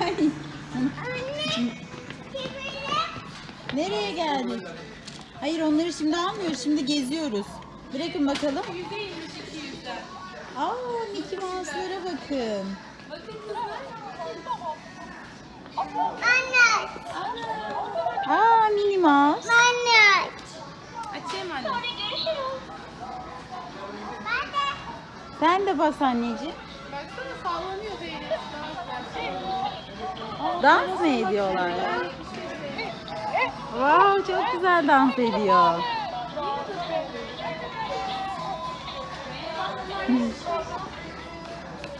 Ay. Anne. Nereye geldik? Hayır onları şimdi almıyoruz. Şimdi geziyoruz. Bırakın bakalım. Yüzdeymiş 200'den. Aa Mickey Mouse'lara bakın. Anne. Aa Minnie Mouse. Anne. Açayım anne. görüşürüz. Ben de. Sen de bas anneciğim. Dans mı ediyorlar? Wow çok güzel dans ediyor.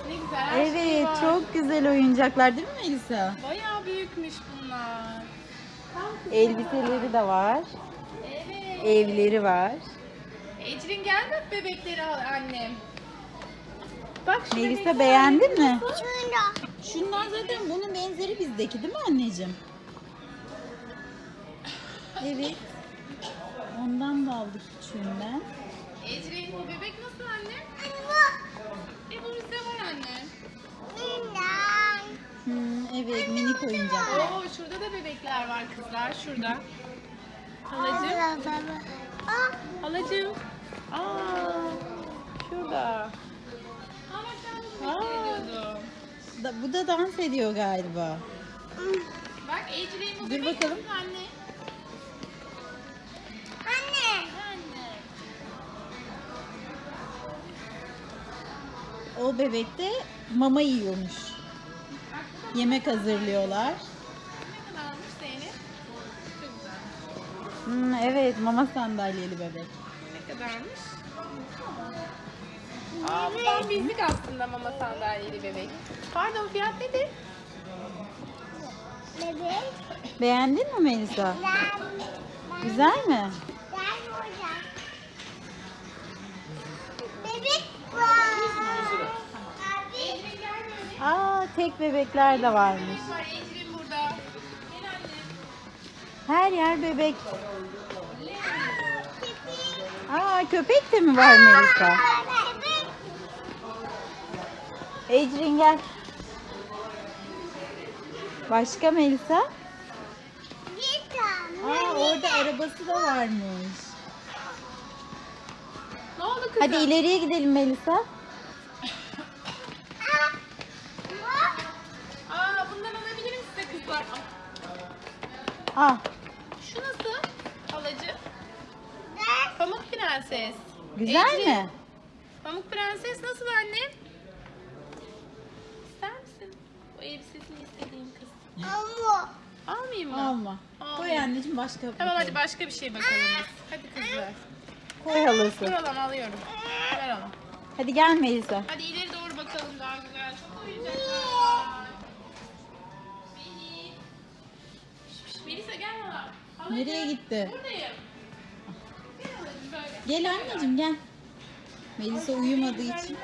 Ne güzel. her Evet çok güzel oyuncaklar değil mi Melisa? Bayağı büyükmüş bunlar. Elbiseleri de var. Evet. Evleri var. Ecrin gel bak bebekleri al annem. Bak şu Melisa beğendin mi? Şurada. Şunlar zaten bunun benzeri bizdeki değil mi anneciğim? Evet. Ondan da aldık küçüğünden. Ecrin bu bebek nasıl anne? Bu. E bu bizde var anne. Hmm, evet minik oyuncaklar. Oo şurada da bebekler var kızlar şurada. Halacığım. Ah. Halacığım. Aa şurada. Da, bu da dans ediyor galiba. Bak bu Dur bakalım. anne? Anne. Anne. O bebek de mama yiyormuş. Bak Yemek hazırlıyorlar. ne kadarmış Zeynep? Çok güzel. Hmm, evet mama sandalyeli bebek. Ne kadarmış? Aa bu tam bizlik aslında mama sandalyeli bebek. Pardon fiyat nedir? Bebek. Beğendin mi Melisa? Ben. Güzel mi? Gel burada. Bebek var. Aa tek bebekler de varmış. Her yer bebek. Aa köpek de mi var Melisa? Ecrin gel. Başka Melisa? Bir tane. Aa orada arabası da varmış. Ne oldu kızım? Hadi ileriye gidelim Melisa. Ah. Aa bundan alabilir size kızlar? Ah Şu nasıl? Halacı. Pamuk Prenses. güzel Ecrin, mi? Pamuk Prenses nasıl anne? Almayayım mı? Alma. Koy anneciğim başka. Tamam bakalım. hadi başka bir şey bakalım. Hadi kızlar. Koy halası. Dur oğlum alıyorum. Ver oğlum. Hadi gel Melisa. Hadi ileri doğru bakalım daha güzel. Çok oyuncaklar var. Melih. Şş, şş, Melisa gel. Halacığım, Nereye gitti? Buradayım. Gel halacığım böyle. Gel anneciğim gel. Melisa uyumadığı için.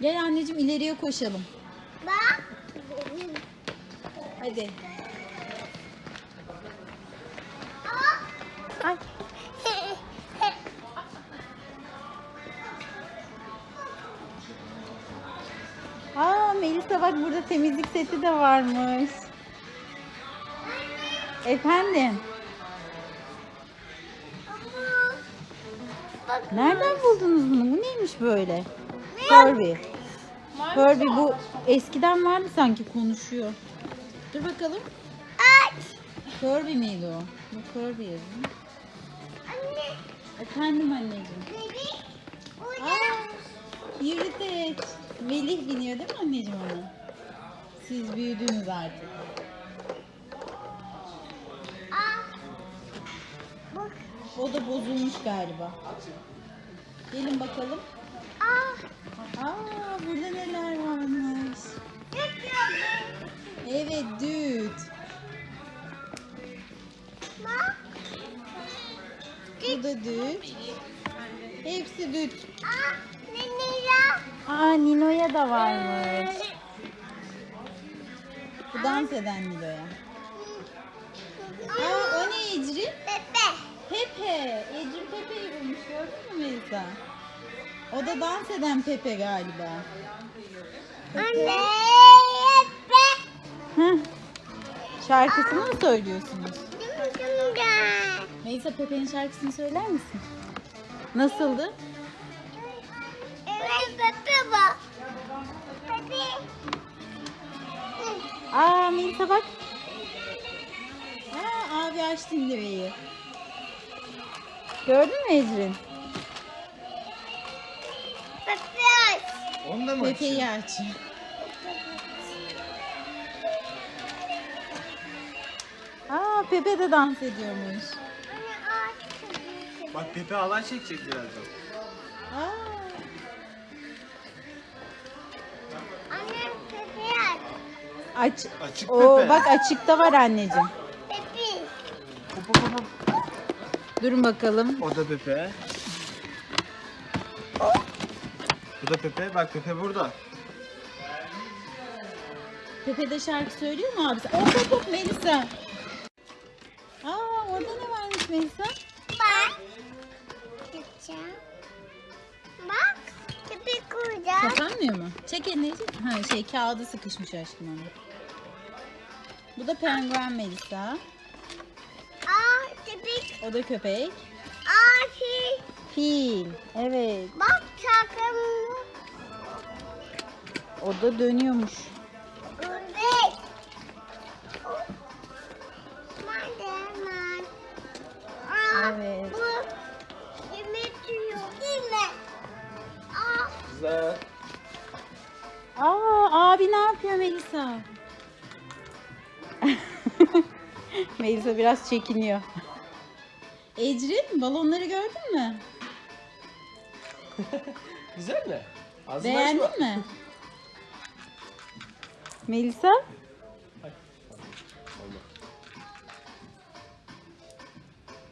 Gel anneciğim ileriye koşalım. Bak. Hadi. Ay. Aa Melisa bak burada temizlik seti de varmış. Efendim. Nereden buldunuz bunu? Bu neymiş böyle? Furby. Furby bu eskiden vardı sanki konuşuyor. Dur bakalım. Aç. Furby miydi o? Bu Furby yazıyor. Efendim anneciğim. Bebek. Uyan. Aa, yürüteç. Melih biniyor değil mi anneciğim ona? Siz büyüdünüz artık. Ah. Bak. O da bozulmuş galiba. Gelin bakalım. Ah. Aa burada neler varmış. Evet düt. Bu da düt. Hepsi düt. Aa Nino'ya da varmış. Bu dans eden Nilo'ya. Aa o ne Ecrin? Bebe. Pepe. Ecrin Pepe'yi bulmuş gördün mü Melisa? O da dans eden Pepe galiba. Pepe. Anne. Bebe. Şarkısını mı söylüyorsunuz? Melisa Pepe'nin şarkısını söyler misin? Nasıldı? Evet Pepe bak. Pepe. Aa Melisa bak. Aa abi açtı indireyi. Gördün mü Ecrin? Pepe aç. Onu da mı Pepe'yi aç. Aa Pepe de dans ediyormuş. Bak Pepe halay çekecek birazdan. Aa, Anne Pepe aç. aç. Açık Oo, Pepe. bak açıkta var anneciğim. Pepe. Hop hop hop. Durun bakalım. O da Pepe. Bu da Pepe. Bak Pepe burada. Pepe de şarkı söylüyor mu abisi? Hop hop hop Melisa. Aa orada ne varmış Melisa? Kuracağım. Kapanmıyor mu? Çek elini. Ha şey kağıdı sıkışmış aşkım onda. Bu da penguen Melisa. Aa Pepe. O da köpek. Aa şey. Fil. Evet. Bak çakım. O da dönüyormuş. Aa, Evet. Güzel. Aa abi ne yapıyor Melisa? Melisa biraz çekiniyor. Ecrin balonları gördün mü? Güzel mi? Ağzını Beğendin açma. mi? Melisa?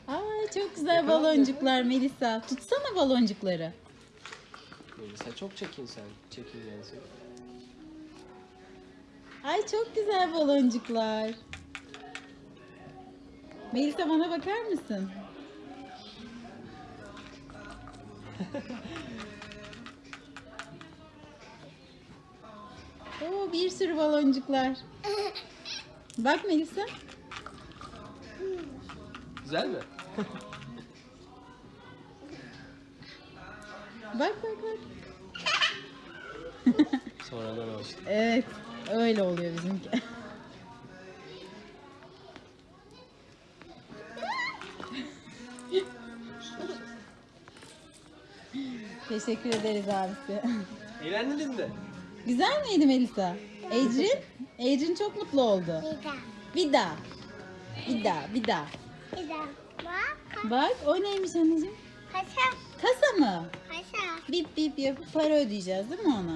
Aa çok güzel baloncuklar Melisa. Tutsana baloncukları. Melisa çok çekin sen. Çekin yani sen. Ay çok güzel baloncuklar. Melisa bana bakar mısın? Oo bir sürü baloncuklar. Bak Melisa. Güzel mi? Bak bak bak. Sonradan alıştık. Evet, öyle oluyor bizimki. Teşekkür ederiz abisi. Eğlendin mi? Güzel miydi Melisa? Ecrin? Ecrin çok mutlu oldu. Bir daha. Bir daha, bir daha. Bir daha. Bak. Bak o neymiş anneciğim? Kasa. Kasa mı? Bip bip yapıp para ödeyeceğiz değil mi ona?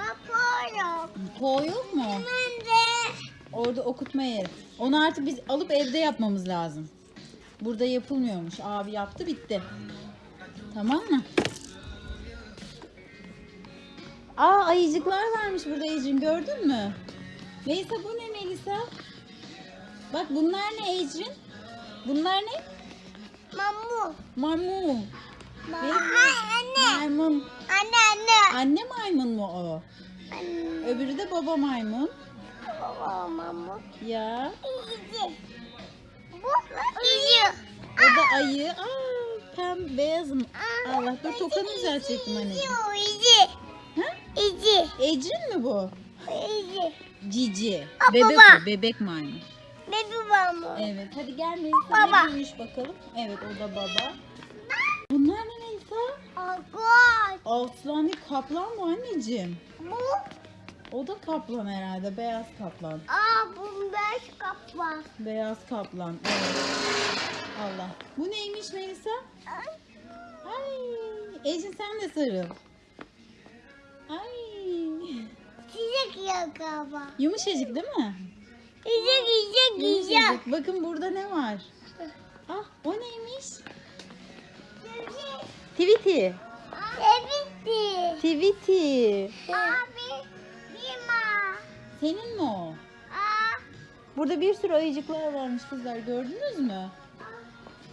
Aa, polo. Po yok mu? Ben de. Orada okutma yeri. Onu artık biz alıp evde yapmamız lazım. Burada yapılmıyormuş. Abi yaptı bitti. Tamam mı? Aa ayıcıklar varmış burada Ecrin gördün mü? Melisa bu ne Melisa? Bak bunlar ne Ecrin? Bunlar ne? Mamu. Maymun. Anne. Maymun. Anne anne. Anne maymun mu o? Anne. Öbürü de baba maymun. Baba mamu. Ya. İyice. Bu iyi. O da ayı. Aa, pem beyaz mı? Allah dur tokanı düzeltecektim anneciğim. İyice. Ha? İyice. Ecrin mi bu? İyice. Cici. Aa, Bebek baba. o, bebek maymun. Bebi mamu. Evet, hadi gel Melisa Baba. ne bakalım. Evet, o da baba. Bunlar ne Agor. Aslan değil, kaplan mı anneciğim? Bu. O da kaplan herhalde, beyaz kaplan. Aa bu beş kaplan. Beyaz kaplan, evet. Allah. Bu neymiş Melisa? Ay, Ecrin sen de sarıl. Ay. Çiçek yok galiba. Yumuşacık değil mi? Yiyecek yiyecek. Yumuşacık. Bakın burada ne var? Ah, o neymiş? Tweety. Evet. Tweety. Abi. Bima. Senin mi o? Aa. Burada bir sürü ayıcıklar varmış kızlar. Gördünüz mü?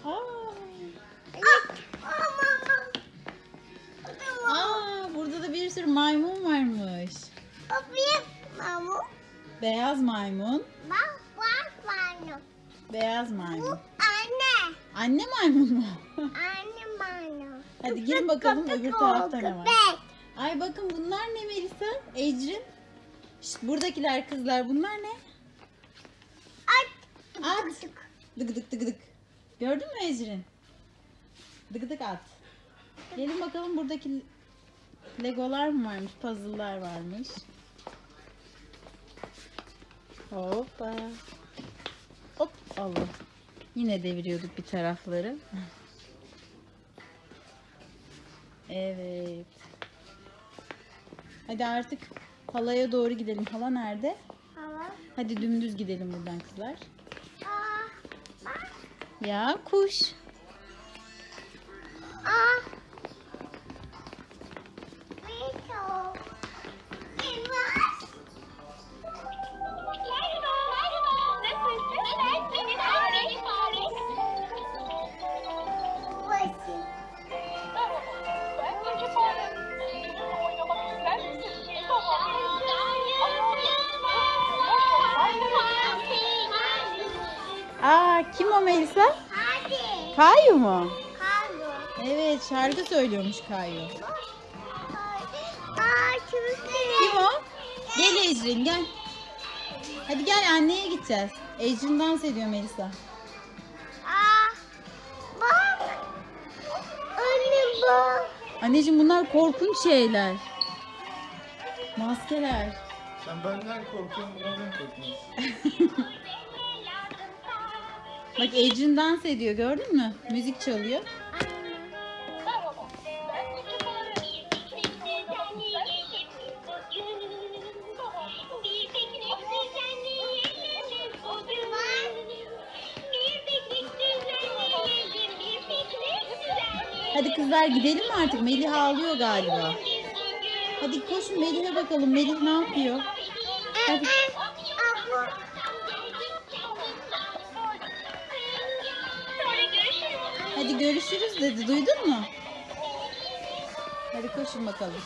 Aa. Aa burada da bir sürü maymun varmış. O bir mamu. Beyaz maymun. Bak bu maymun. Beyaz Bu maymun. anne. Anne maymun mu? Hadi gelin bakalım öbür tarafta ne var. Ay bakın bunlar ne Melisa? Ecrin. Şşt, buradakiler kızlar bunlar ne? At. At. Dık dık dık dık. Gördün mü Ecrin? Dık dık at. Gelin bakalım buradaki legolar mı varmış? Puzzle'lar varmış. Hoppa. Hop Allah. Yine deviriyorduk bir tarafları. Evet. Hadi artık halaya doğru gidelim. Hala nerede? Hava. Hadi dümdüz gidelim buradan kızlar. Aa. Bak. Ya kuş. Aa kim o Melisa? Hadi. Kayu mu? Kaldı. Evet şarkı söylüyormuş Kayu. Aa Kim o? Gel Ecrin gel. Hadi gel anneye gideceğiz. Ecrin dans ediyor Melisa. Aa. Bak. Anne bak. Anneciğim bunlar korkunç şeyler. Maskeler. Sen benden korkuyorsun, bundan korkuyorsun. Bak Ecrin dans ediyor gördün mü? Müzik çalıyor. Hadi kızlar gidelim mi artık? Melih ağlıyor galiba. Hadi koşun Melih'e bakalım. Melih ne yapıyor? Hadi. Hadi görüşürüz dedi. Duydun mu? Hadi koşun bakalım.